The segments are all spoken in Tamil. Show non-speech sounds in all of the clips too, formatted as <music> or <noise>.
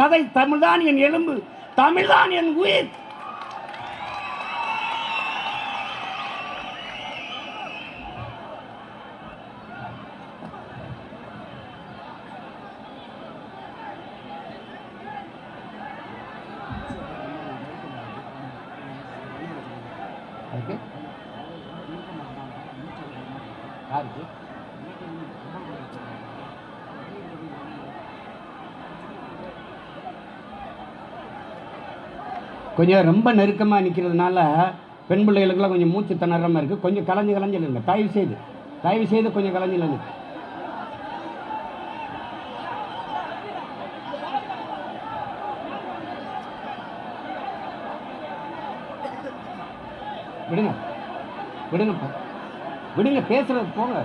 சதை தமிழ்தான் என் எலும்பு தமிழ்தான் என் உயிர். கொஞ்சம் ரொம்ப நெருக்கமாக நிற்கிறதுனால பெண் பிள்ளைகளுக்கெல்லாம் கொஞ்சம் மூச்சு திணறாமல் இருக்குது கொஞ்சம் கலைஞ்சு கலைஞ்சு இல்லைங்க. தயவு செய்து. தயவு செய்து கொஞ்சம் கலைஞ்சு இல்லைங்க. விடுங்க. விடுங்கப்பா விடுங்க. பேசுறது போங்க.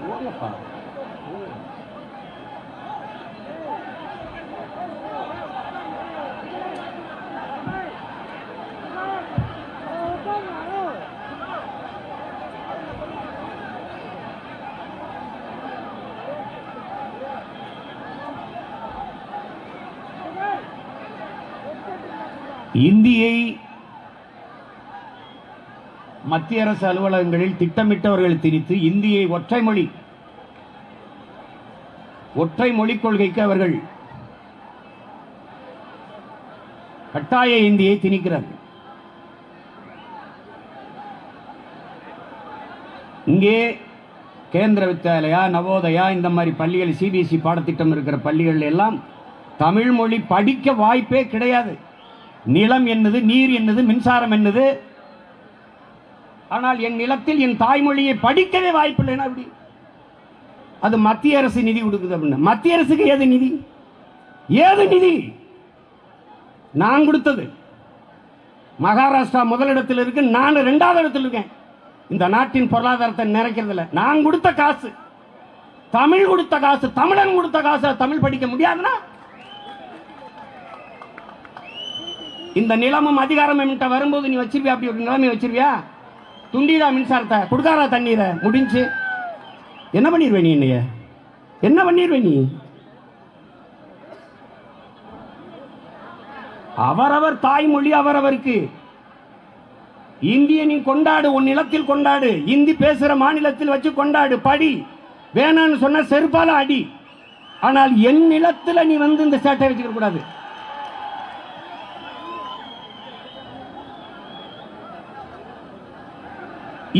போங்கப்பா. இந்தியை மத்திய அரசு அலுவலகங்களில் திட்டமிட்டவர்கள் திணித்து இந்தியை ஒற்றை மொழி ஒற்றை மொழிக் கொள்கைக்கு அவர்கள் கட்டாய இந்தியை திணிக்கிறார்கள். இங்கே கேந்திர வித்யாலயா நவோதயா இந்த மாதிரி பள்ளிகள் சிபிஎஸ்இ பாடத்திட்டம் இருக்கிற பள்ளிகள் எல்லாம் தமிழ் மொழி படிக்க வாய்ப்பே கிடையாது. நிலம் என்னது நீர் என்னது மின்சாரம் என்னது? ஆனால் என் நிலத்தில் என் தாய்மொழியை படிக்கவே வாய்ப்பில்லைன்னா அப்படி? அது மத்திய அரசு நிதி கொடுக்குது அப்படின்னு. மத்திய அரசுக்கு ஏது நிதி? ஏது நிதி? நான் கொடுத்தது. மகாராஷ்டிரா முதலிடத்தில் இருக்கு நான் ரெண்டாவது இடத்தில் இருக்கேன். இந்த நாட்டின் பொருளாதாரத்தை நிறைக்கிறதுல. நான் கொடுத்த காசு. தமிழ் கொடுத்த காசு தமிழன் கொடுத்த காசு தமிழ் படிக்க முடியாதுன்னா இந்த நிலமும் அதிகாரம் என்கிட்ட வரும்போது நீ வச்சிருவியா அப்படி ஒரு நிலைமை வச்சிருவியா துண்டிடா மின்சாரத்தை கொடுக்காரா தண்ணீரை முடிஞ்சு. என்ன பண்ணிடுவே நீ என்னைய? என்ன பண்ணிடுவே நீ? அவரவர் தாய்மொழி அவரவருக்கு. இந்திய நீ கொண்டாடு உன் நிலத்தில் கொண்டாடு. இந்தி பேசுகிற மாநிலத்தில் வச்சு கொண்டாடு படி. வேணான்னு சொன்ன செருப்பால அடி. ஆனால் என் நிலத்தில் நீ வந்து இந்த சேட்டை வச்சுக்க கூடாது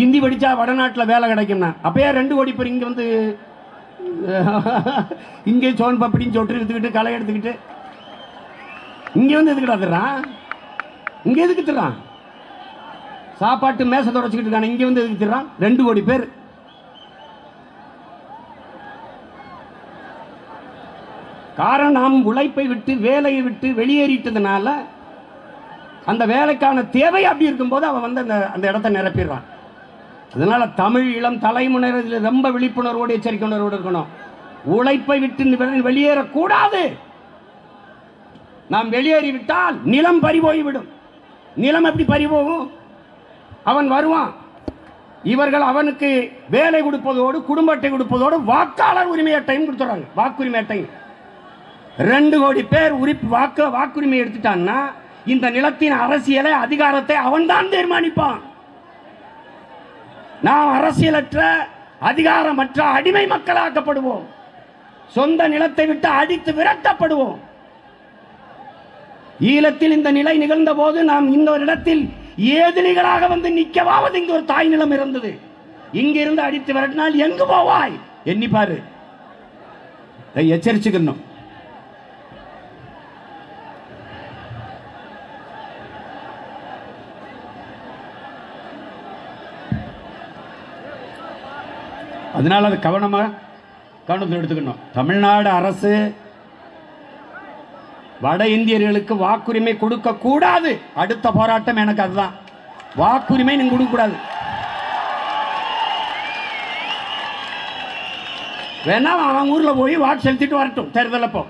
இந்தி படிச்சா வடநாட்டில் வேலை கிடைக்கும்னா. அப்பயே ரெண்டு கோடி பேர் இங்கே வந்து <laughs> இங்கே சோன் பப்படின்னு சொட்டு எடுத்துக்கிட்டு களை எடுத்துக்கிட்டு. இங்கே வந்து எதுக்குடா தர்றான் இங்கே எதுக்கு தர்றான் சாப்பாட்டு மேசை தொடச்சிக்கிட்டு இருக்கான இங்கே வந்து எதுக்கு தர்றான் ரெண்டு கோடி பேர். காரணம் நாம் உழைப்பை விட்டு வேலையை விட்டு வெளியேறிட்டதுனால அந்த வேலைக்கான தேவை அப்படி இருக்கும்போது அவன் வந்து அந்த அந்த இடத்த நிரப்பிடுறான். அதனால் தமிழ் இளம் தலைமுறையினர் இதில் ரொம்ப விழிப்புணர்வோடு எச்சரிக்கை உணர்வோடு இருக்கணும். உழைப்பை விட்டு வெளியேறக்கூடாது. நாம் வெளியேறிவிட்டால் நிலம் பறிபோய்விடும். நிலம் எப்படி பறி போகும் அவன் வருவான். இவர்கள் அவனுக்கு வேலை கொடுப்பதோடு குடும்ப அட்டை கொடுப்பதோடு வாக்காளர் உரிமை அட்டையும் கொடுத்துறாங்க. வாக்குரிமை அட்டையும் ரெண்டு கோடி பேர் உரிப்பு வாக்கு வாக்குரிமை எடுத்துட்டான்னா இந்த நிலத்தின் அரசியலை அதிகாரத்தை அவன்தான் தீர்மானிப்பான். நாம் அரசியலற்ற அதிகாரமற்ற அடிமை மக்களாக்கப்படுவோம். சொந்த நிலத்தை விட்டு அடித்து விரட்டப்படுவோம். ஈழத்தில் இந்த நிலை நிகழ்ந்த போது நாம் இந்த ஒரு இடத்தில் ஏதிலிகளாக வந்து நிற்கவாவது இங்கு ஒரு தாய் நிலம் இருந்தது. இங்கிருந்து அடித்து விரட்டினால் எங்கு போவாய்? எண்ணி பாரு எச்சரிச்சுக்கணும். அதனால அது கவனமாக கவனத்தில் எடுத்துக்கணும். தமிழ்நாடு அரசு வட இந்தியர்களுக்கு வாக்குரிமை கொடுக்க கூடாது. அடுத்த போராட்டம் எனக்கு அதுதான். வாக்குரிமை நீங்க கொடுக்க கூடாது. வேணா அவன் ஊர்ல போய் வாக்கு செலுத்திட்டு வரட்டும் தேர்தல் அப்போ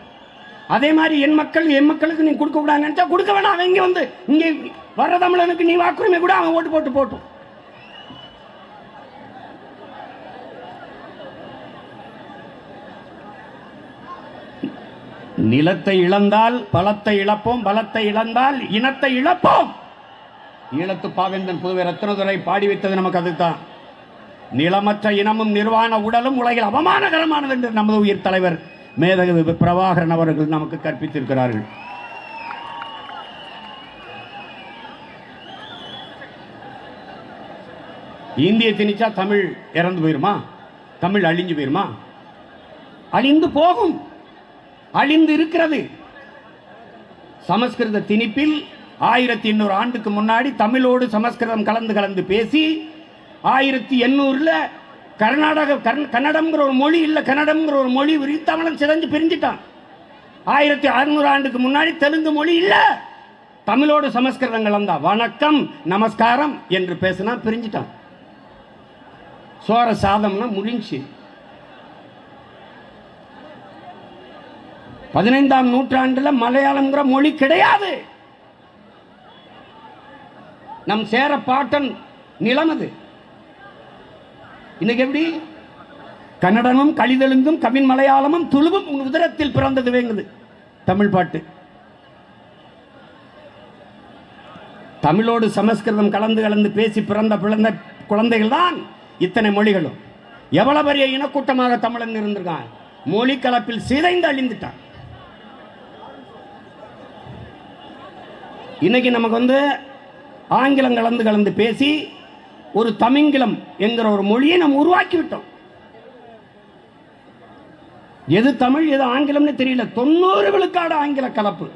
அதே மாதிரி என் மக்கள் என் மக்களுக்கு நீ கொடுக்க கூடாதுன்னு நினைச்சா கொடுக்க வேணாம். அவன் இங்க வந்து இங்கே வர்ற தமிழனுக்கு நீ வாக்குரிமை கூட அவன் ஓட்டு போட்டு போட்டும். நிலத்தை இழந்தால் பலத்தை இழப்போம் பலத்தை இழந்தால் இனத்தை இழப்போம். ஈழத்து பாவேந்தன் புதுவை ரத்னதுரை பாடி வைத்தது நமக்கு அதுதான். நிலமற்ற இனமும் நிர்வாண உடலும் உலகில் அவமானகரமானது என்று நமது உயிர் தலைவர் மேதகு பிரபாகரன் அவர்கள் நமக்கு கற்பித்திருக்கிறார்கள். இந்திய திணிச்சா தமிழ் இறந்து போயிருமா? தமிழ் அழிஞ்சு போயிருமா? அழிந்து போகும். அழிந்து இருக்கிறது சமஸ்கிருத திணிப்பில் ஆயிரத்தி எண்ணூறு ஆண்டுக்கு முன்னாடி தமிழோடு சமஸ்கிருதம் கலந்து கலந்து பேசி ஆயிரத்தி எண்ணூறில் கர்நாடக கன்னடம்ங்கிற ஒரு மொழி இல்லை கன்னடம்ங்கிற ஒரு மொழி உரி தமிழன் சிதைஞ்சு பிரிஞ்சிட்டான். ஆயிரத்தி அறுநூறு ஆண்டுக்கு முன்னாடி தெலுங்கு மொழி இல்லை. தமிழோடு சமஸ்கிருதம் கலந்தா. வணக்கம் நமஸ்காரம் என்று பேசினா பிரிஞ்சிட்டான். சோர சாதம்னா முடிஞ்சு பதினைந்தாம் நூற்றாண்டுல மலையாளம்ங்கிற மொழி கிடையாது. நம் சேர பாட்டன் நிலம் அது. இன்னைக்கு எப்படி? கன்னடமும் கழிதெலுங்கும் கவின் மலையாளமும் துளுவும் உன் உதரத்தில் பிறந்தது வேங்குது. தமிழ் பாட்டு. தமிழோடு சமஸ்கிருதம் கலந்து கலந்து பேசி பிறந்த பிறந்த குழந்தைகள் தான் இத்தனை மொழிகளும். எவ்வளவு பெரிய இனக்கூட்டமாக தமிழன் இருந்திருக்கான். மொழி கலப்பில் சிதைந்து அழிந்துட்டான். இன்னைக்கு நமக்கு வந்து ஆங்கிலம் கலந்து கலந்து பேசி ஒரு தமிங்கிலம் என்கிற ஒரு மொழியை நம்ம உருவாக்கி விட்டோம் எது தமிழ் எது ஆங்கிலம்னு தெரியல. தொண்ணூறு விழுக்காடு ஆங்கில கலப்பு.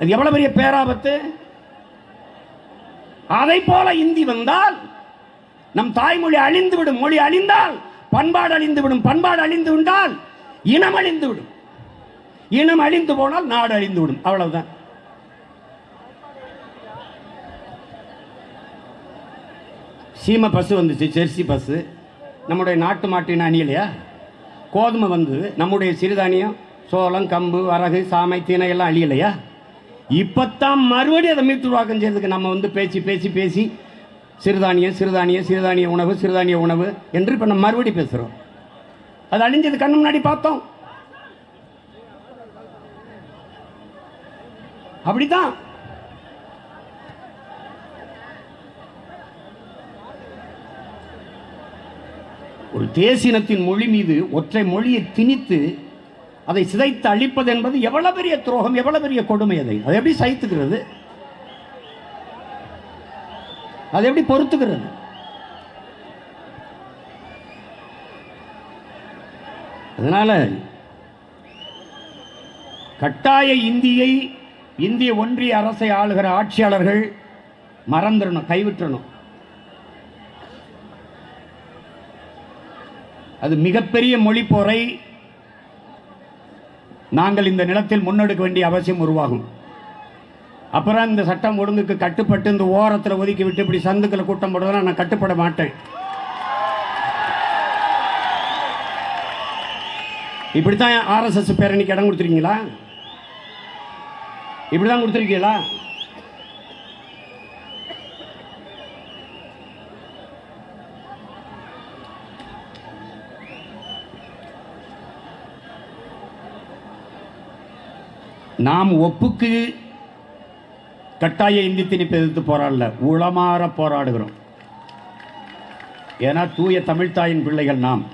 அது எவ்வளவு பெரிய பேராபத்து? அதை போல இந்தி வந்தால் நம் தாய்மொழி அழிந்து விடும் மொழி அழிந்தால் பண்பாடு அழிந்து விடும் பண்பாடு அழிந்து விட்டால் இனம் அழிந்து விடும் இனம் அழிந்து போனால் நாடு அழிந்து விடும் அவ்வளவுதான். சீமை பசு வந்துச்சு ஜெர்சி பஸ்ஸு நம்முடைய நாட்டு மாட்டின் அணியிலையா? கோதுமை வந்தது நம்முடைய சிறுதானியம் சோளம் கம்பு வரகு சாமை தீனை எல்லாம் அழியலையா? இப்போத்தான் மறுபடியும் அதை மீட்டுருவாக்கம் செய்யறதுக்கு நம்ம வந்து பேசி பேசி பேசி சிறுதானியம் சிறுதானியம் சிறுதானிய உணவு சிறுதானிய உணவு என்று இப்போ நம்ம மறுபடி பேசுகிறோம் அது அழிஞ்சது கண்ணு முன்னாடி பார்த்தோம். அப்படித்தான். ஒரு தேசினத்தின் மொழி மீது ஒற்றை மொழியை திணித்து அதை சிதைத்து அழிப்பது என்பது எவ்வளவு பெரிய துரோகம் எவ்வளவு பெரிய கொடுமை அதை? அதை எப்படி சகித்துக்கிறது? அதை எப்படி பொறுத்துக்கிறது? அதனால கட்டாய இந்தியை இந்திய ஒன்றிய அரசை ஆளுகிற ஆட்சியாளர்கள் மறந்துடணும் கைவிட்டணும் அது மிகப்பெரிய மொழி போரை நாங்கள் இந்த நிலத்தில் முன்னெடுக்க வேண்டிய அவசியம் உருவாகும். அப்புறம் இந்த சட்டம் ஒழுங்குக்கு கட்டுப்பட்டு இந்த ஓரத்தில் ஒதுக்கி விட்டு இப்படி சந்துக்களை கூட்டம் போடுறதுனா நான் கட்டுப்பட மாட்டேன். இப்படித்தான் ஆர்எஸ்எஸ் பேரணிக்கு இடம் கொடுத்துருக்கீங்களா? இப்படிதான் கொடுத்துருக்கீங்களா? நாம் ஒப்புக்கு கட்டாய இந்தி திணிப்பு எதிர்த்து போராடல உளமாற போராடுகிறோம். ஏன்னா தூய தமிழ்தாயின் பிள்ளைகள் நாம்.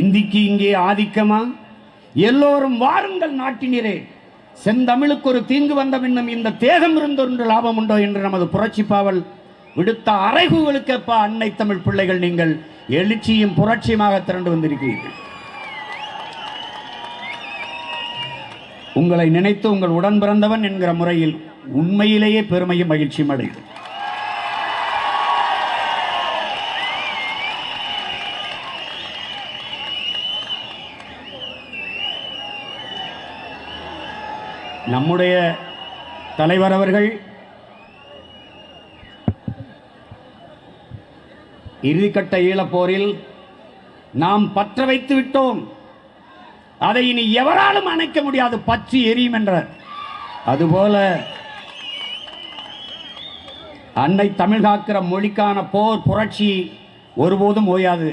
இந்திக்கு இங்கே ஆதிக்கமா? எல்லோரும் வாருங்கள் நாட்டினரே செந்தமிழுக்கு ஒரு தீங்கு வந்த பின்னும் இந்த தேகம் இருந்தொன்று லாபம் உண்டோ என்று நமது புரட்சி பாவல் விடுத்த அறைகூகளுக்கேப்பா அன்னை தமிழ் பிள்ளைகள் நீங்கள் எழுச்சியும் புரட்சியுமாக திரண்டு வந்திருக்கிறீர்கள். உங்களை நினைத்து உங்கள் உடன் பிறந்தவன் என்கிற முறையில் உண்மையிலேயே பெருமையும் மகிழ்ச்சியும் அடையும். நம்முடைய தலைவர் அவர்கள் இறுதிக்கட்ட ஈழப்போரில் நாம் பற்ற வைத்து விட்டோம். அதை இனி எவராலும் அணைக்க முடியாது. பற்றி எரியும் என்றார் அதுபோல அன்னை தமிழ் காக்கிற மொழிக்கான போர் புரட்சி ஒருபோதும் ஓயாது.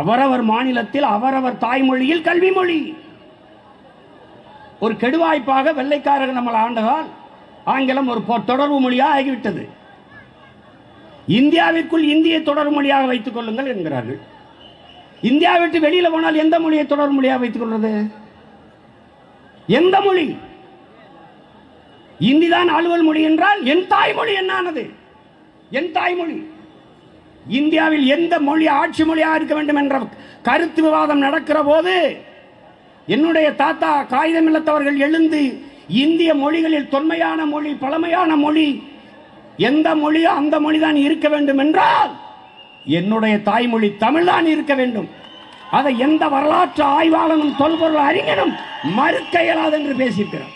அவரவர் மாநிலத்தில் அவரவர் தாய்மொழியில் கல்வி மொழி. ஒரு கெடுவாய்ப்பாக வெள்ளைக்காரர்கள் நம்மளை ஆண்டதால் ஆங்கிலம் ஒரு தொடர்பு மொழியாக ஆகிவிட்டது. இந்தியாவிற்குள் இந்தியை தொடர் மொழியாக வைத்துக் கொள்ளுங்கள் என்கிறார்கள். இந்தியா விட்டு போனால் எந்த மொழியை தொடர் மொழியாக வைத்துக் கொள்வது? எந்த மொழி? இந்தி தான் அலுவல் மொழி என்றால் என் தாய்மொழி என்னானது? என் தாய்மொழி இந்தியாவில் எந்த மொழி ஆட்சி மொழியாக இருக்க வேண்டும் என்ற கருத்து விவாதம் நடக்கிற போது என்னுடைய தாத்தா காகிதமில்லத்தவர்கள் எழுந்து இந்திய மொழிகளில் தொன்மையான மொழி பழமையான மொழி எந்த மொழியோ அந்த மொழி தான் இருக்க வேண்டும் என்றால் என்னுடைய தாய்மொழி தமிழ் தான் இருக்க வேண்டும். அதை எந்த வரலாற்று ஆய்வாளனும் தொல்பொருள் அறிஞனும் மறுக்க இயலாது என்று பேசியிருக்கிறார்.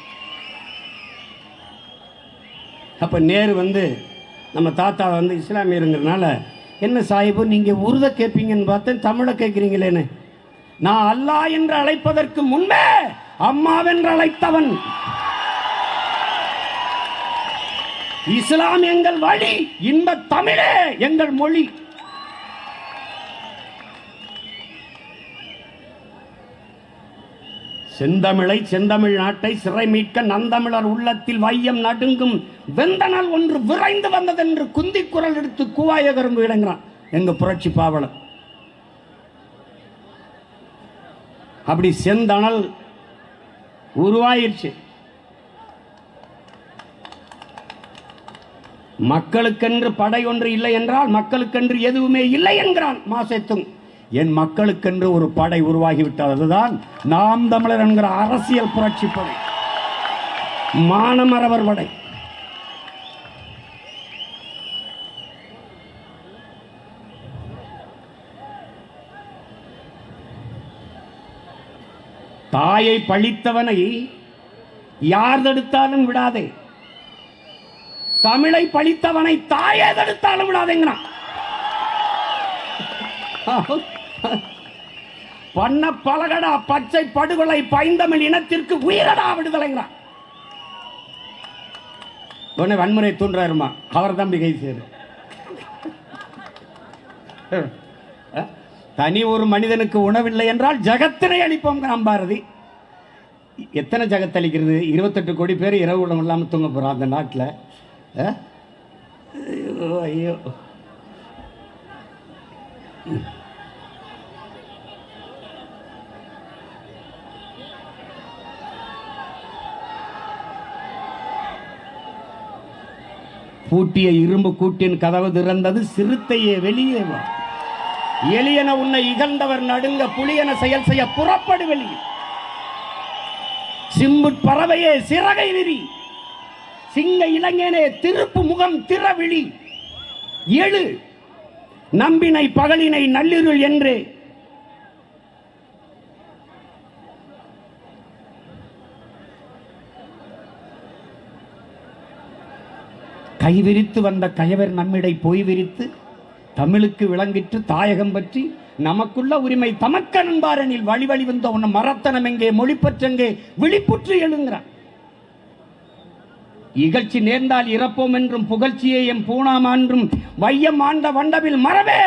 அப்ப நேரு வந்து நம்ம தாத்தா வந்து இஸ்லாமியருங்கிறனால என்ன சாஹிபு நீங்க உருத கேட்பீங்கன்னு பார்த்தேன் தமிழை கேட்குறீங்களேன்னு. நான் அல்லாஹ் என்று அழைப்பதற்கு முன்பே அம்மாவென்று அழைத்தவன் இஸ்லாம் எங்கள் வழி இந்த தமிழே எங்கள் மொழி. செந்தமிழை செந்தமிழ் நாட்டை சிறை மீட்க நந்தமிழர் உள்ளத்தில் வையம் நடுங்கும் வெந்தனல் ஒன்று விரைந்து வந்ததென்று குந்தி குரல் எடுத்து கூவாய கரும்பு இடங்கிறான் எங்க புரட்சி பாவலர். அப்படி செந்தணல் உருவாயிருச்சு. மக்களுக்கென்று படை ஒன்று இல்லை என்றால் மக்களுக்கென்று எதுவுமே இல்லை என்கிறான் மாசத்தும். என் மக்களுக்கென்று ஒரு படை உருவாகிவிட்டது அதுதான் நாம் தமிழர் என்கிற அரசியல் புரட்சி படை. மானமரவர் படை. தாயை பழித்தவனை யார் தடுத்தாலும் விடாதே. தமிழை பழித்தவனை தாயே தடுத்தாலும் விடாதேங்கிறான். பண்ண பலகடா பச்சை படுகொலை பைந்தமிழ் இனத்திற்கு உயிரடா விடுதலைங்கிறான். உடனே வன்முறை தூண்டுறாருமா? அவர் தம்பி கை சேரு. தனி ஒரு மனிதனுக்கு உணவில்லை என்றால் ஜகத்தினை அளிப்போம் பாரதி. எத்தனை ஜகத்தளிக்கிறது இருபத்தெட்டு கோடி பேர் இரவு உணவு இல்லாமல் தூங்க போகிறோம் அந்த நாட்டில். ஐயோ ஐயோ பூட்டிய இரும்பு கூட்டின் கதவு திறந்தது சிறுத்தையே வெளியே வா. எளியன உன்னை இகழ்ந்தவர் நடுங்க புலியன செயல் செய்ய புறப்படு வெளியே சிம்புட் பறவையே சிறகை விரி. சிங்க இளைஞனே திருப்பு முகம் திறவிழி. எழு நம்பினை பகலினை நள்ளிருள் என்று. கைவிரித்து வந்த கயவர் நம்மிடை போய் விரித்து தமிழுக்கு விளங்கிற்று தாயகம் பற்றி நமக்குள்ள உரிமை தமக்க நண்பாரனில் வழி வழி வந்த உன்னை மரத்தனம் எங்கே மொழிப்பற்றெங்கே விழிப்புற்று எழுங்கிறான். இகழ்ச்சி நேர்ந்தால் இறப்போம் என்றும் புகழ்ச்சியை எம் பூணாம் என்றும் வையம் ஆண்ட வண்டவில் மரபே.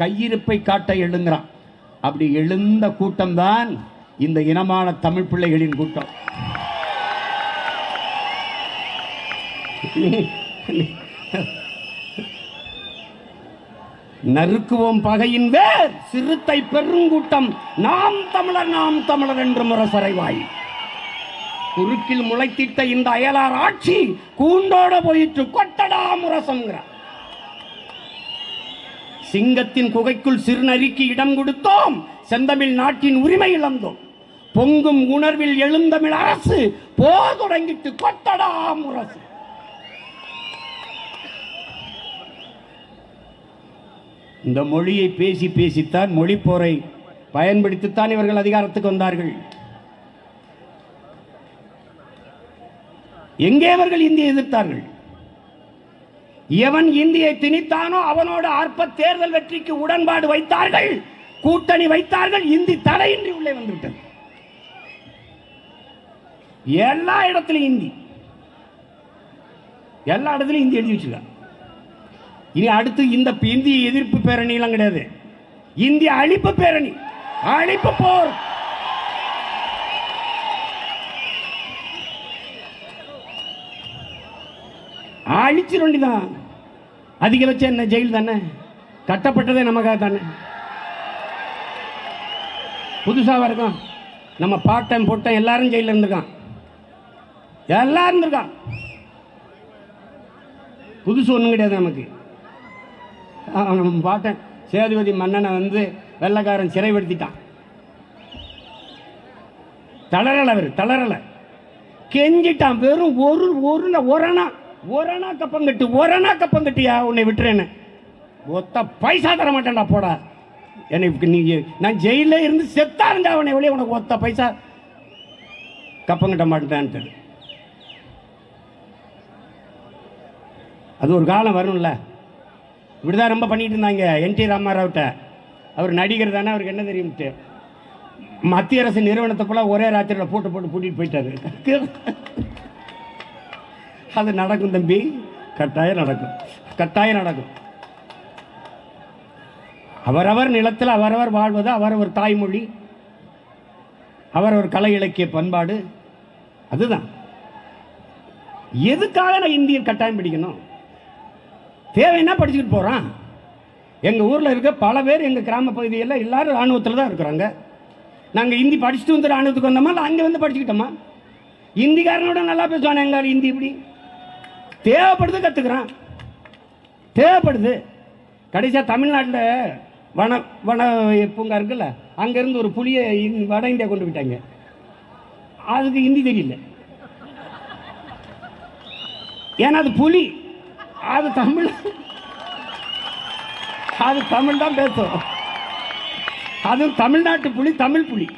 கையிருப்பை காட்ட எழுங்கிறான் அப்படி எழுந்த கூட்டம்தான் இந்த இனமான தமிழ் பிள்ளைகளின் கூட்டம். நறுக்குவோம் பகையின் வேர் சிறுத்தை பெருங்கூட்டம் நாம் தமிழர் நாம் தமிழர் என்று முரசறைவாய். குறுக்கில் முளைத்திட்ட இந்த அயலார் ஆட்சி கூண்டோட போயிற்று. கொட்டடா முரசம்ங்கிறார் சிங்கத்தின் குகைக்குள் சிறுநரிக்கு இடம் கொடுத்தோம். செந்தமிழ் நாட்டின் உரிமை இழந்தோம். பொங்கும் உணர்வில் எழுந்தமிழ் அரசு போர் தொடங்கிட்டு கொட்டடா முரசு. இந்த மொழியை பேசி பேசித்தான் மொழிப்போரை பயன்படுத்தித்தான் இவர்கள் அதிகாரத்துக்கு வந்தார்கள். எங்கே அவர்கள் இந்தியை எதிர்த்தார்கள்? எவன் இந்தியை திணித்தானோ அவனோடு அற்ப தேர்தல் வெற்றிக்கு உடன்பாடு வைத்தார்கள் கூட்டணி வைத்தார்கள் இந்தி தடையின்றி உள்ளே வந்துவிட்டது. எல்லா இடத்திலும் இந்தி. எல்லா இடத்துலையும் இந்தி எழுதி வச்சுருக்கான் இனி அடுத்து இந்த இந்திய எதிர்ப்பு பேரணியெல்லாம் கிடையாது. இந்திய அழிப்பு பேரணி. அழிப்பு போர். அழிச்சிட வேண்டிதான் அதிகபட்சம் என்ன ஜெயில் தானே? கட்டப்பட்டதே நமக்காக தானே? புதுசாக இருக்கும் நம்ம பாட்டன் பொட்டன் எல்லாரும் ஜெயிலில் இருந்திருக்கான். எல்லாரும் இருந்திருக்கான். புதுசு ஒன்றும் கிடையாது நமக்கு. நம்ம பாட்டன் சேதுபதி மன்னனை வந்து வெள்ளைக்காரன் சிறைப்படுத்திட்டான். தளரலை அவர் தளரலை கெஞ்சிட்டான் வெறும் ஒரு ஒரு ஒரணா. ஒரணா கப்பங்கட்டு ஒரணா கப்பங்கட்டியா உன்னை விட்டுறேன்னு. ஒத்த பைசா தர மாட்டேன்டா போடா எனக்கு நீ நான் ஜெயிலில் இருந்து செத்தா இருந்தா அவனை வெளியே உனக்கு ஒத்த பைசா கப்பங்கட்ட மாட்டேன்ட்டு அது ஒரு காலம் வரும்ல. இப்படிதான் ரொம்ப பண்ணிட்டு இருந்தாங்க என் டி ராமாராவ்கிட்ட அவர் நடிகர் தானே அவருக்கு என்ன தெரியும்ட்டு. மத்திய அரசு நிறுவனத்துக்குள்ளே ஒரே ராத்திரியில் போட்டு போட்டு பூட்டிட்டு போயிட்டாரு. அது நடக்கும் தம்பி. கட்டாயம் நடக்கும். கட்டாயம் நடக்கும். அவரவர் நிலத்தில் அவரவர் வாழ்வது அவரவர் தாய்மொழி அவரவர் கலை இலக்கிய பண்பாடு அதுதான். எதுக்காக நான் இந்தியன் கட்டாயம் பிடிக்கணும்? தேவைன்னா படிச்சுக்கிட்டு போகிறான் எங்கள் ஊரில் இருக்க பல பேர் எங்கள் கிராம பகுதியில் எல்லாரும் ராணுவத்தில் தான் இருக்கிறாங்க. நாங்கள் ஹிந்தி படிச்சுட்டு வந்து ராணுவத்துக்கு வந்தோமா? இல்லை அங்கே வந்து படிச்சுக்கிட்டோமா? ஹிந்திக்காரனோட நல்லா பேசுவானே எங்கள் ஹிந்தி இப்படி தேவைப்படுது கற்றுக்குறான் தேவைப்படுது. கடைசியாக தமிழ்நாட்டில் வன வன பூங்கா இருக்குல்ல அங்கேருந்து ஒரு புலியை இந்~ வட இந்தியா கொண்டு போயிட்டாங்க. அதுக்கு ஹிந்தி தெரியல. ஏன்னா அது புலி. அது தமிழ். அது தமிழ் தான் பேசும். அதுவும் தமிழ்நாட்டு புலி தமிழ் புலி.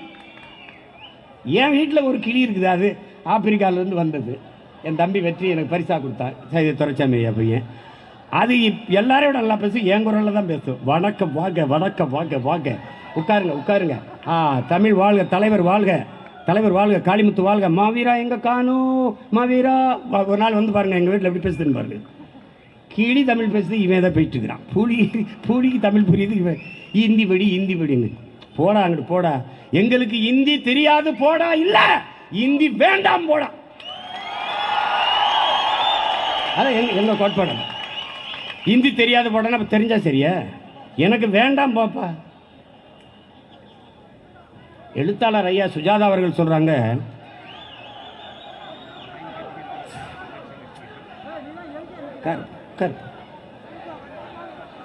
என் வீட்டில் ஒரு கிளி இருக்குது அது ஆப்பிரிக்காவிலேருந்து வந்தது. என் தம்பி வெற்றி எனக்கு பரிசாக கொடுத்தான் சரி துரைச்சாமி ஐயா பையன். அது இப்- எல்லாரையும் நல்லா பேசும் என் குரலில் தான் பேசும். வணக்கம் வாங்க வணக்கம் வாங்க வாங்க. உட்காருங்க உட்காருங்க. ஆ தமிழ் வாழ்க தலைவர் வாழ்க. தலைவர் வாழ்க காளிமுத்து வாழ்க. மாவீரா எங்கே காணும் மாவீரா ஒரு நாள் வந்து பாருங்க எங்கள் வீட்டில் எப்படி பேசுதுன்னு பாருங்க. கிளி தமிழ் பேசுது இவன் தான் போயிட்டு இருக்கிறான். புலி புலிக்கு தமிழ் புரியுது இவன். ஹிந்தி படி ஹிந்தி படின்னு போடா அங்கிட்டு போடா. எங்களுக்கு ஹிந்தி தெரியாது போடா இல்லை. ஹிந்தி வேண்டாம் போடா. அதான் எங்க எங்க கோட்பாடு ஹிந்தி தெரியாத போடா அப்போ தெரிஞ்சா சரியா? எனக்கு வேண்டாம் பாப்பா. எழுத்தாளர் ஐயா சுஜாதா அவர்கள் சொல்கிறாங்க உட்காரு, உட்காரு.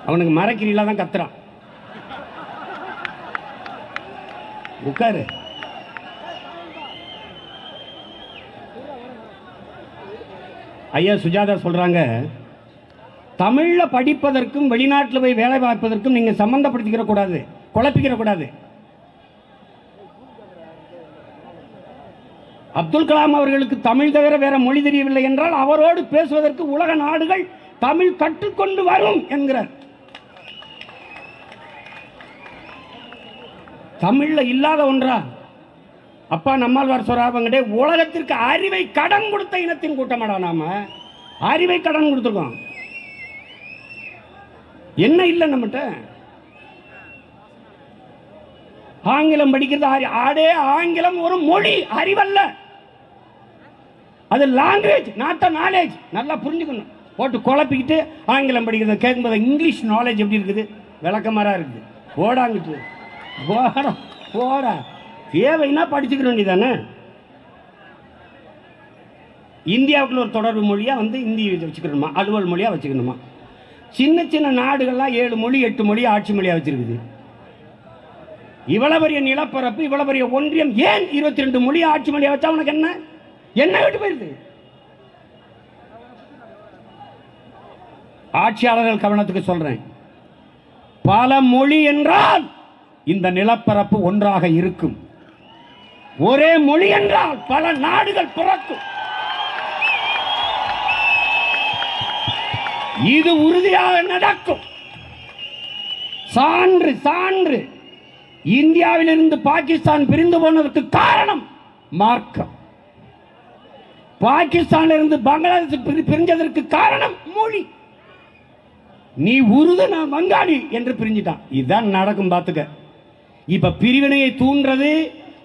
அவனுக்கு மரக்கிரியில தான் கத்துறான். உட்காரு. ஐயா சுஜாதா சொல்கிறாங்க தமிழில் படிப்பதற்கும் வெளிநாட்டில் போய் வேலை பார்ப்பதற்கும் நீங்கள் சம்மந்தப்படுத்திக்கிற கூடாது குழப்பிக்கிற கூடாது. அப்துல் கலாம் அவர்களுக்கு தமிழ் தவிர வேற மொழி தெரியவில்லை என்றால் அவரோடு பேசுவதற்கு உலக நாடுகள் தமிழ் கற்றுக்கொண்டு வரும் என்கிறார். தமிழில் இல்லாத ஒன்றா? அப்பா நம்மாழ்வார் சொராபங்கடே உலகத்திற்கு அறிவை கடன் கொடுத்த இனத்தின் கூட்டமாடா நாம. அறிவை கடன் கொடுத்துருக்கோம். என்ன இல்லை நம்மகிட்ட? ஆங்கிலம் படிக்கிறது அறி- ஆடே ஆங்கிலம் ஒரு மொழி அறிவல்ல. அது லாங்குவேஜ் நாட் நாலேஜ் நல்லா புரிஞ்சுக்கணும். போட்டு குழப்பிக்கிட்டு ஆங்கிலம் படிக்கிறது கேட்கும்போது இங்கிலீஷ் நாலேஜ் எப்படி இருக்குது? விளக்கமாரா இருக்குது. ஓடாங்கிட்டு போடா போடா. தேவைன்னா படிச்சுக்க வேண்டியதானே இந்தியாவுக்குள்ள ஒரு தொடர்பு மொழியாக வந்து இந்தி வச்சுக்கணுமா? அலுவல் மொழியாக வச்சுக்கணுமா? சின்ன சின்ன நாடுகள்லாம் ஏழு மொழி எட்டு மொழி ஆட்சி மொழியாக வச்சிருக்குது. இவ்வளவு பெரிய நிலப்பரப்பு இவ்வளவு பெரிய ஒன்றியம் ஏன் இருபத்தி ரெண்டு மொழி ஆட்சி மொழியை வச்சா உனக்கு என்ன? என்ன விட்டு போயிருது? ஆட்சியாளர்கள் கவனத்துக்கு சொல்றேன். பல மொழி என்றால் இந்த நிலப்பரப்பு ஒன்றாக இருக்கும். ஒரே மொழி என்றால் பல நாடுகள் பிறக்கும். இது உறுதியாக நடக்கும். சான்று சான்று. இந்தியாவிலிருந்து பாகிஸ்தான் பிரிந்து போனதற்கு காரணம் மார்க்கம். பாகிஸ்தான்ல இருந்து பங்களாதேஷ் பிரிஞ்சதற்கு காரணம் மொழி. நீ உருது நான் வங்காளி என்று பிரிஞ்சிட்டான். இதுதான் நடக்கும் பார்த்துக்க. இப்ப பிரிவினையை தூண்டுறது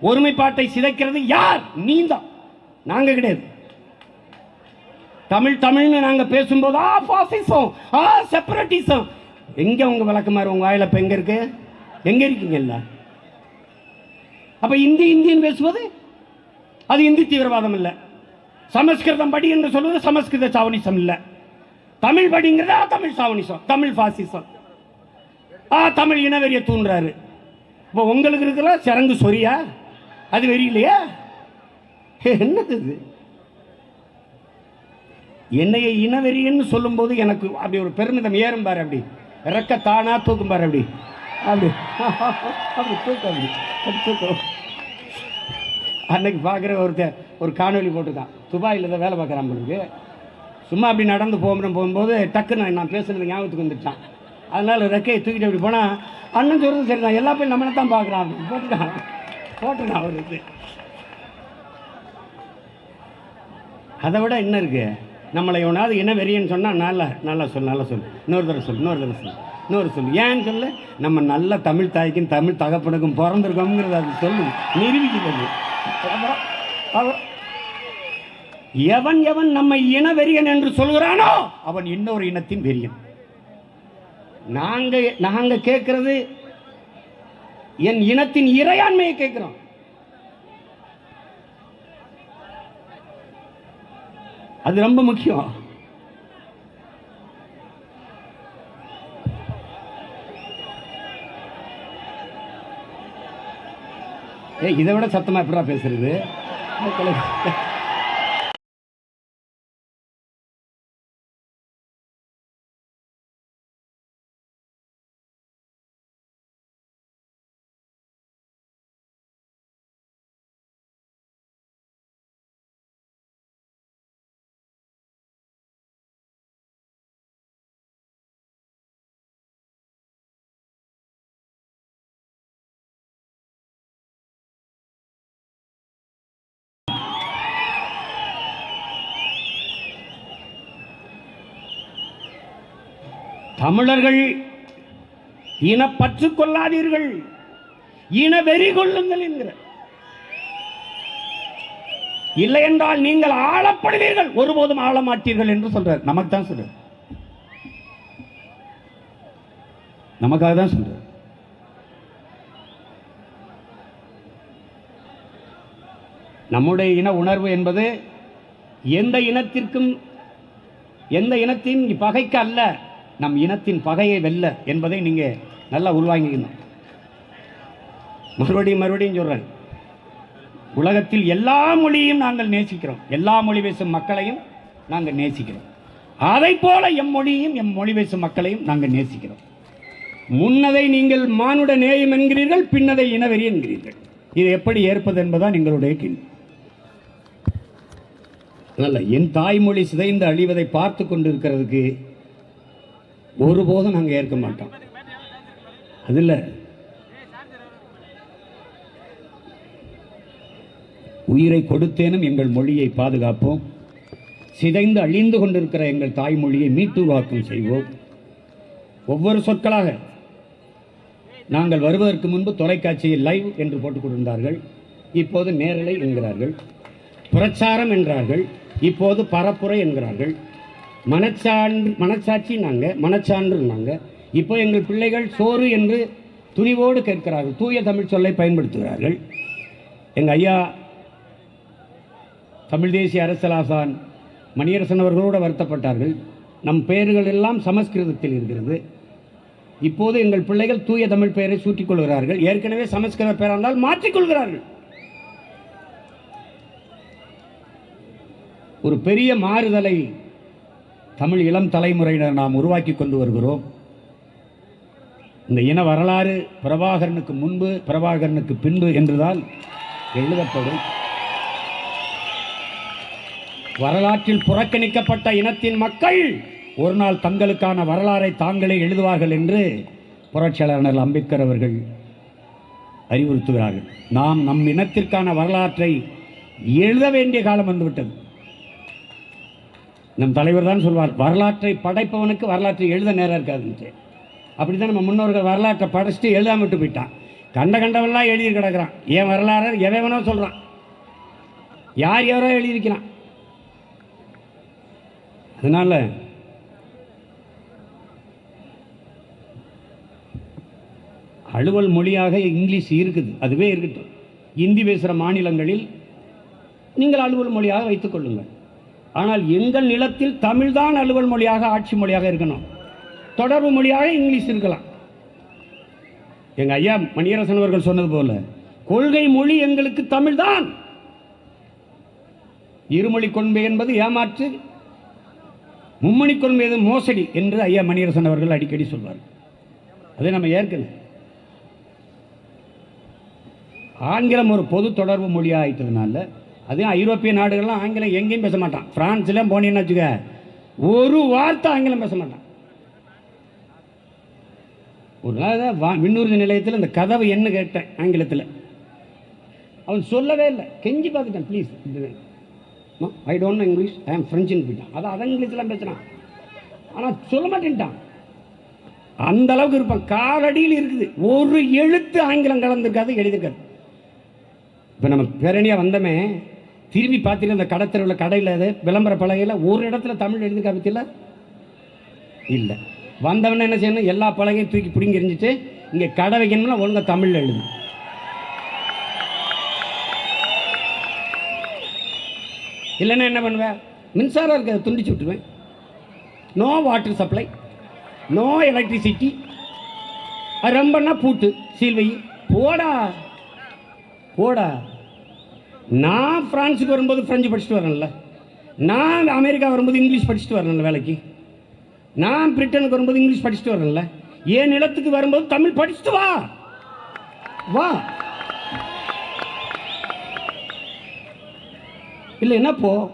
ஒருமைப்பாட்டை சிதைக்கிறது யார்? நீதான் நாங்க கிடையாது. தமிழ் தமிழ்னு நாங்க பேசும்போது ஆ பாசிசம் ஆ செப்பரேட்டிசம் எங்க உங்க விளக்கமாறு உங்க வாயில இப்போ எங்க இருக்கு? எங்க இருக்கீங்கல்ல அப்ப இந்தி இந்தின்னு பேசுவது அது இந்தி தீவிரவாதம் இல்லை. சமஸ்கிருதம் படி என்று சொல்வது சமஸ்கிருத சாவனிசம் இல்லை. தமிழ் படிங்கிறது ஆ, தமிழ் சாவனிசம் தமிழ் பாசிசம் ஆ தமிழ் இனவெறிய தூண்டுறாரு இப்போ உங்களுக்கு இருக்கிற சரங்கு சொரியா? அது வெறி இல்லையா என்னது இது? என்னைய இனவெறின்னு சொல்லும்போது எனக்கு அப்படி ஒரு பெருமிதம் ஏறும் பாரு அப்படி. இறக்க தானா தூக்கும் பாரு அப்படி. அப்படி. அப்படி தூக்கம் அப்படி. அப்படி தூக்கம் அன்னைக்கு பார்க்குற ஒருத்தர் ஒரு காணொலி போட்டுருக்கான். துபாயில் தான் வேலை பார்க்குறான் உங்களுக்கு சும்மா அப்படி நடந்து போகணும் போகும்போது டக்குன்னு நான் பேசுனது ஞாபகத்துக்கு வந்துட்டான் அதனால் ரெக்கையை தூக்கிட்டு அப்படி போனால் அண்ணன் சொல்கிறது சரி தான் எல்லா பேரும் நம்மளை தான் பார்க்குறான் அப்படி. போட்டுட்டான். போட்டு அவர் வருது அதை விட என்ன இருக்கு? நம்மளை எவனாவது என்ன வெறியன்னு சொன்னால் நல்லா நல்லா சொல்லு நல்லா சொல்லு. இன்னொரு தடவை சொல்லு இன்னொரு தடவை சொல்லு இன்னொரு சொல்லு. ஏன்னு சொல்லு? நம்ம நல்ல தமிழ் தாய்க்கும் தமிழ் தகப்பனுக்கும் பிறந்திருக்கோங்கிறத அது சொல்லு. நிரூபிக்கிறது. அப்புறம் எவன் எவன் நம்மை இன வெறியன் என்று சொல்கிறானோ அவன் இன்னொரு இனத்தின் வெறியன். நாங்கள் நாங்கள் கேட்கறது என் இனத்தின் இறையாண்மையை கேட்கிறோம் அது ரொம்ப முக்கியம். ஏய் இதை விட சத்தமா எப்படா பேசுறது? தமிழர்கள் இனப்பற்று கொள்ளாதீர்கள். இன வெறி கொள்ளுங்கள் என்கிற. இல்லை என்றால் நீங்கள் ஆளப்படுவீர்கள். ஒருபோதும் ஆள மாட்டீர்கள் என்று சொல்றார். நமக்கு தான் சொல்ற நமக்காக தான் சொல்ற நம்முடைய இன உணர்வு என்பது எந்த இனத்திற்கும் எந்த இனத்தின் பகைக்கு அல்ல. நம் இனத்தின் பகையை வெல்ல என்பதை நீங்கள் நல்லா உள்வாங்கிக்கணும். மறுபடியும் மறுபடியும் சொல்கிறேன் உலகத்தில் எல்லா மொழியையும் நாங்கள் நேசிக்கிறோம். எல்லா மொழி பேசும் மக்களையும் நாங்கள் நேசிக்கிறோம். அதை போல எம் மொழியும் எம் மொழி பேசும் மக்களையும் நாங்கள் நேசிக்கிறோம். முன்னதை நீங்கள் மானுட நேயம் என்கிறீர்கள் பின்னதை இனவெறி என்கிறீர்கள். இது எப்படி ஏற்பது என்பதான் எங்களுடைய கேள்வி. அல்ல என் தாய்மொழி சிதைந்து அழிவதை பார்த்து கொண்டிருக்கிறதுக்கு ஒருபோதும் நாங்கள் ஏற்க மாட்டோம். அதில் உயிரை கொடுத்தேனும் எங்கள் மொழியை பாதுகாப்போம். சிதைந்து அழிந்து கொண்டிருக்கிற எங்கள் தாய்மொழியை மீட்டுருவாக்கம் செய்வோம். ஒவ்வொரு சொற்களாக நாங்கள் வருவதற்கு முன்பு தொலைக்காட்சியில் லைவ் என்று போட்டுக் கொண்டிருந்தார்கள். இப்போது நேரலை என்கிறார்கள். பிரச்சாரம் என்றார்கள். இப்போது பரப்புரை என்கிறார்கள். மனச்சான் மனச்சாட்சி நாங்கள் மனச்சான்று நாங்கள் இப்போ எங்கள் பிள்ளைகள் சோறு என்று துணிவோடு கேட்கிறார்கள். தூய தமிழ் சொல்லை பயன்படுத்துகிறார்கள். எங்கள் ஐயா தமிழ் தேசிய அரசலாசான் மணியரசன் அவர்களோடு வருத்தப்பட்டார்கள். நம் பெயர்கள் எல்லாம் சமஸ்கிருதத்தில் இருக்கிறது. இப்போது எங்கள் பிள்ளைகள் தூய தமிழ் பெயரை சூட்டிக்கொள்கிறார்கள் ஏற்கனவே சமஸ்கிருத பெயராக இருந்தால் மாற்றிக்கொள்கிறார்கள் ஒரு பெரிய மாறுதலை தமிழ் இளம் தலைமுறையினர் நாம் உருவாக்கி கொண்டு வருகிறோம். இந்த இன வரலாறு பிரபாகரனுக்கு முன்பு பிரபாகரனுக்கு பின்பு என்றுதான் எழுதப்படும். வரலாற்றில் புறக்கணிக்கப்பட்ட இனத்தின் மக்கள் ஒரு நாள் தங்களுக்கான வரலாறை தாங்களே எழுதுவார்கள் என்று புரட்சியாளர் அம்பேத்கர் அவர்கள் அறிவுறுத்துகிறார்கள். நாம் நம் இனத்திற்கான வரலாற்றை எழுத வேண்டிய காலம் வந்துவிட்டது. நம் தலைவர் தான் சொல்வார் வரலாற்றை படைப்பவனுக்கு வரலாற்றை எழுத நேரம் இருக்காதுன்ட்டு. அப்படி தான் நம்ம முன்னோர்கள் வரலாற்றை படைச்சிட்டு எழுதாம விட்டு போயிட்டான். கண்ட கண்டவெல்லாம் எழுதி கிடக்குறான். என் வரலாறு எவனோ சொல்கிறான் யார் யாரோ எழுதியிருக்கிறான். அதனால் அலுவல் மொழியாக இங்கிலீஷ் இருக்குது அதுவே இருக்கட்டும். இந்தி பேசுகிற மாநிலங்களில் நீங்கள் அலுவல் மொழியாக வைத்துக் கொள்ளுங்கள். ஆனால் எங்கள் நிலத்தில் தமிழ்தான் அலுவல் மொழியாக ஆட்சி மொழியாக இருக்கணும். தொடர்பு மொழியாக இங்கிலீஷ் இருக்கலாம். எங்கள் ஐயா மணியரசன் அவர்கள் சொன்னது போல கொள்கை மொழி எங்களுக்கு தமிழ்தான். இருமொழி கொள்கை என்பது ஏமாற்று மும்மணி கொள்கை எது மோசடி என்று ஐயா மணியரசன் அவர்கள் அடிக்கடி சொல்வார். அதை நம்ம ஏற்கனவே. ஆங்கிலம் ஒரு பொது தொடர்பு மொழியாக ஆயிட்டதுனால அதே ஐரோப்பிய நாடுகள்லாம் ஆங்கிலம் எங்கேயும் பேச மாட்டான். பிரான்ஸ்லாம் போனீங்கன்னு வச்சுக்க ஒரு வார்த்தை ஆங்கிலம் பேச மாட்டான். ஒரு நாள் தான் வா விண்ணூர்தி நிலையத்தில் இந்த கதவை என்ன கேட்டேன் ஆங்கிலத்தில். அவன் சொல்லவே இல்லை. கெஞ்சி பார்த்துட்டேன் please I don't know English I am ஃப்ரெஞ்சுன்னு போயிட்டான். அதை அதான் இங்கிலீஷ்லாம் பேசுகிறான் ஆனால் சொல்ல மாட்டேன்ட்டான். அந்த அளவுக்கு இருப்பான். காலடியில் இருக்குது. ஒரு எழுத்து ஆங்கிலம் கலந்துருக்காது எழுதியிருக்காது இப்போ நம்ம பேரணியாக வந்தோமே திரும்பி பார்த்தீங்கன்னா அந்த கடத்தெருவில் கடையில் அது விளம்பர பலகையில் ஒரு இடத்துல தமிழ் எழுதி பற்றியில இல்லை. வந்தவன என்ன செய்யணும்? எல்லா பலகையும் தூக்கி பிடிங்கி எரிஞ்சிட்டு இங்கே கடை வைக்கணும்னா ஒழுங்காக தமிழில் எழுது. இல்லைன்னா என்ன பண்ணுவேன் மின்சாரம் இருக்க துண்டிச்சு விட்டுருவேன். No water supply no electricity ரொம்பன்னா பூட்டு சீல்வை போடா. போடா. நான் பிரான்ஸுக்கு வரும்போது ஃப்ரெஞ்சு படிச்சுட்டு வரேன்ல. நான் அமெரிக்கா வரும்போது இங்கிலீஷ் படிச்சுட்டு வரேன்ல வேலைக்கு. நான் பிரிட்டனுக்கு வரும்போது இங்கிலீஷ் படிச்சுட்டு வரேன்ல. என் நிலத்துக்கு வரும்போது தமிழ் படிச்சுட்டு வா. வா. இல்லை என்ன போ?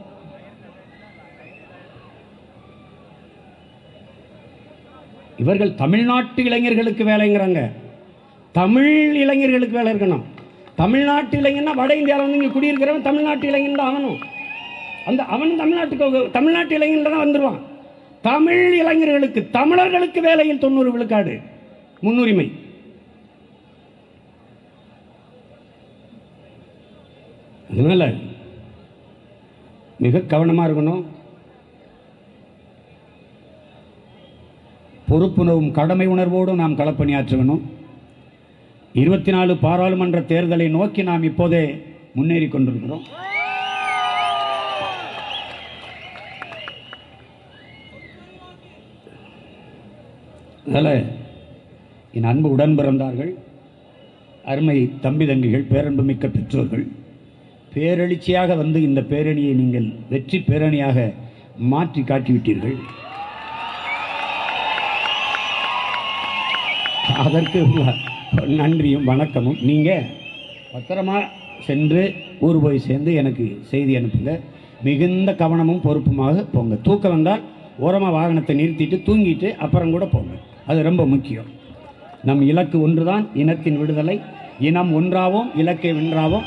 இவர்கள் தமிழ்நாட்டு இளைஞர்களுக்கு வேலைங்கிறாங்க. தமிழ் இளைஞர்களுக்கு வேலை இருக்கணும். தமிழ்நாட்டு இளைஞன்னா வட இந்தியாவில் வந்து இங்கே குடியிருக்கிறவன் தமிழ்நாட்டு இளைஞன் தான் ஆகணும். அந்த அவன் தமிழ்நாட்டுக்கு தமிழ்நாட்டு இளைஞன் தான் வந்துடுவான் தமிழ் இளைஞர்களுக்கு தமிழர்களுக்கு வேலையில் தொண்ணூறு விழுக்காடு. முன்னுரிமை. அதனால மிக கவனமாக இருக்கணும். பொறுப்புணர்வும் கடமை உணர்வோடும் நாம் களப்பணியாற்றணும். இருபத்தி நாலு பாராளுமன்ற தேர்தலை நோக்கி நாம் இப்போதே முன்னேறி கொண்டிருக்கிறோம். என் அன்பு உடன் பிறந்தார்கள் அருமை தம்பி தங்கிகள் பேரன்புமிக்க பெற்றோர்கள் பேரெழுச்சியாக வந்து இந்த பேரணியை நீங்கள் வெற்றி பேரணியாக மாற்றி காட்டிவிட்டீர்கள். அதற்கு நன்றியும் வணக்கமும். நீங்கள் பத்திரமா சென்று ஊர் போய் சேர்ந்து எனக்கு செய்தி அனுப்புங்க. மிகுந்த கவனமும் பொறுப்புமாக போங்க. தூக்கம் வந்தால் ஓரமாக வாகனத்தை நிறுத்திட்டு தூங்கிட்டு அப்புறம் கூட போங்க. அது ரொம்ப முக்கியம். நம் இலக்கு ஒன்றுதான் இனத்தின் விடுதலை. இனம் ஒன்றாவோம் இலக்கை வென்றாவோம்.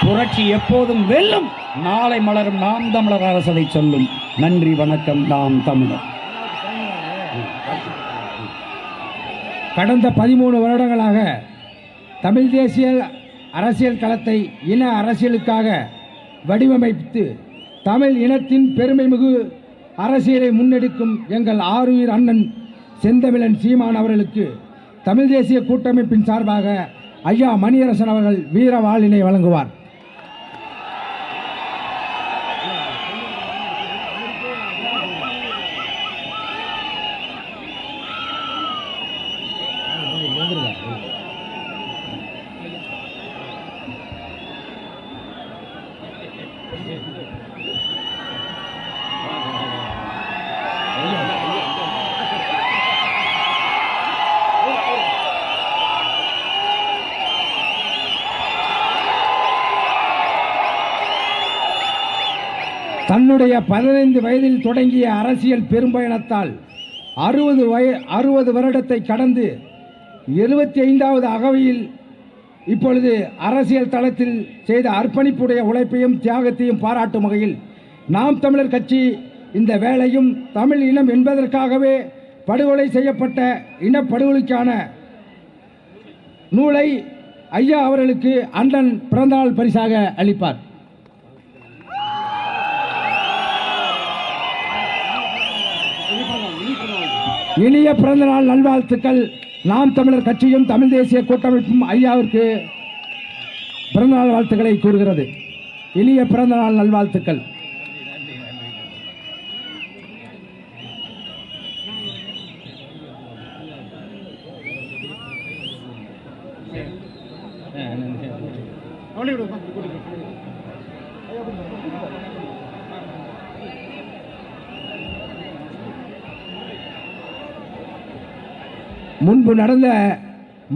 புரட்சி எப்போதும் வெல்லும். நாளை மலரும் நாம் தமிழர் அரசதை சொல்லும். நன்றி வணக்கம். நாம் தமிழர். கடந்த பதிமூணு வருடங்களாக தமிழ் தேசிய அரசியல் களத்தை இன அரசியலுக்காக வடிவமைத்து தமிழ் இனத்தின் பெருமைமிகு அரசியலை முன்னெடுக்கும் எங்கள் ஆருயிர் அண்ணன் செந்தமிழன் சீமான் அவர்களுக்கு தமிழ் தேசிய கூட்டமைப்பின் சார்பாக ஐயா மணியரசன் அவர்கள் வீர வாளினை வழங்குவார். தன்னுடைய பதினைந்து வயதில் தொடங்கிய அரசியல் பெரும்பயணத்தால் அறுபது வய அறுபது வருடத்தை கடந்து எழுபத்தி ஐந்தாவது அகவையில் இப்பொழுது அரசியல் தளத்தில் செய்த அர்ப்பணிப்புடைய உழைப்பையும் தியாகத்தையும் பாராட்டும் வகையில் நாம் தமிழர் கட்சி இந்த வேலையும் தமிழ் இனம் என்பதற்காகவே படுகொலை செய்யப்பட்ட இனப்படுகொலைக்கான நூலை ஐயா அவர்களுக்கு அண்ணன் பிறந்தநாள் பரிசாக அளிப்பார். இனிய பிறந்தநாள் நல்வாழ்த்துக்கள். நாம் தமிழர் கட்சியும் தமிழ் தேசிய கூட்டமைப்பும் ஐயாவிற்கு பிறந்தநாள் வாழ்த்துக்களை கூறுகிறது. இனிய பிறந்தநாள் நல்வாழ்த்துக்கள். முன்பு நடந்த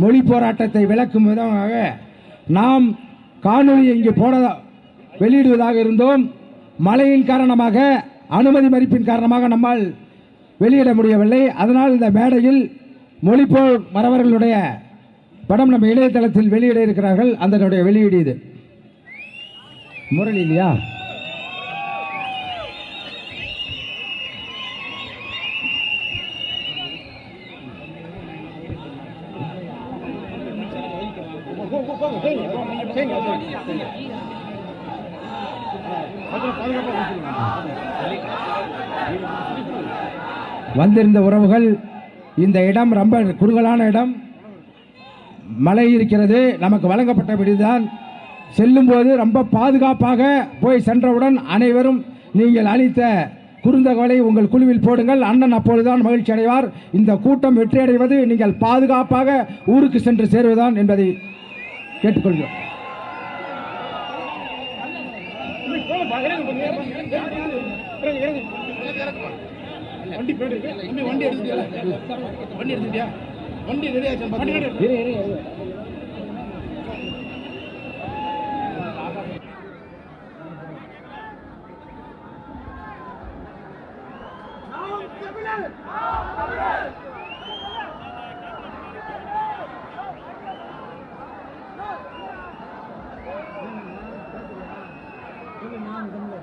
மொழி போராட்டத்தை விளக்கும் விதமாக நாம் காணொளி இங்கே போட வெளியிடுவதாக இருந்தோம். மழையின் காரணமாக அனுமதி மறுப்பின் காரணமாக நம்மால் வெளியிட முடியவில்லை. அதனால் இந்த மேடையில் மொழிப்போர் மறவர்களுடைய படம் நம்ம இணையதளத்தில் வெளியிட இருக்கிறார்கள். அதனுடைய வெளியீடு இது. முரளி இல்லையா? வந்திருந்த உறவுகள் இந்த இடம் ரொம்ப குறுகலான இடம். மழை இருக்கிறது நமக்கு வழங்கப்பட்டபடிதான். செல்லும் செல்லும்போது ரொம்ப பாதுகாப்பாக போய் சென்றவுடன் அனைவரும் நீங்கள் அளித்த குறுந்தகவலை உங்கள் குழுவில் போடுங்கள். அண்ணன் அப்பொழுதுதான் மகிழ்ச்சி அடைவார் இந்த கூட்டம் வெற்றியடைவது நீங்கள் பாதுகாப்பாக ஊருக்கு சென்று சேருவதுதான் என்பதை கேட்டுக்கொள்கிறோம். வண்டி போயிட்டு வண்டி எடுத்துட்டியா? வண்டி எடுத்துட்டியா? வண்டி ரெடி ஆச்சு 我给妈你真的